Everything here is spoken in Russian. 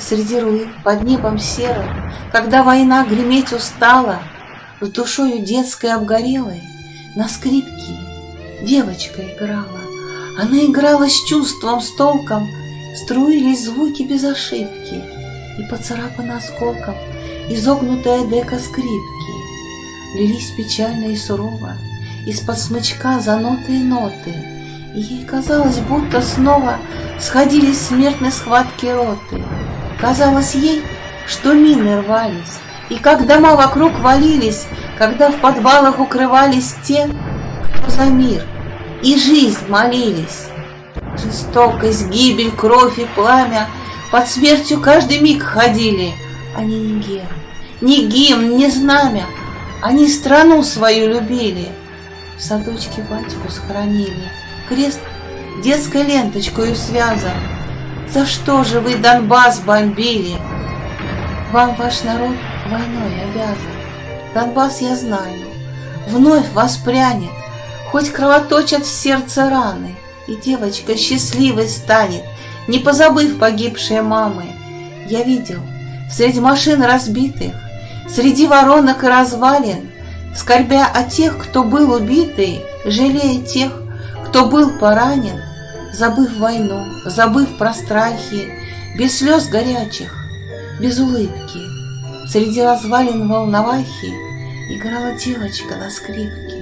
Среди руин, под небом серым, Когда война греметь устала, С душою детской обгорелой На скрипке девочка играла. Она играла с чувством, с толком, Струились звуки без ошибки, И поцарапана осколком Изогнутая дека скрипки. Лились печально и сурово Из-под смычка занотые ноты, И ей казалось, будто снова Сходились смертной схватки роты. Казалось ей, что мины рвались, И как дома вокруг валились, Когда в подвалах укрывались те, Кто за мир и жизнь молились. Жестокость, гибель, кровь и пламя Под смертью каждый миг ходили. Они не герб, ни гимн, ни знамя, Они страну свою любили. В садочке батьку схоронили, Крест детской ленточкою связан. За что же вы Донбасс бомбили? Вам ваш народ войной обязан. Донбасс, я знаю, вновь воспрянет, Хоть кровоточат в сердце раны, И девочка счастливой станет, Не позабыв погибшие мамы. Я видел, среди машин разбитых, Среди воронок и развалин, Скорбя о тех, кто был убитый, Жалея тех, кто был поранен, забыв войну, забыв про страхи, Без слез горячих, без улыбки. Среди развалин волновахи Играла девочка на скрипке.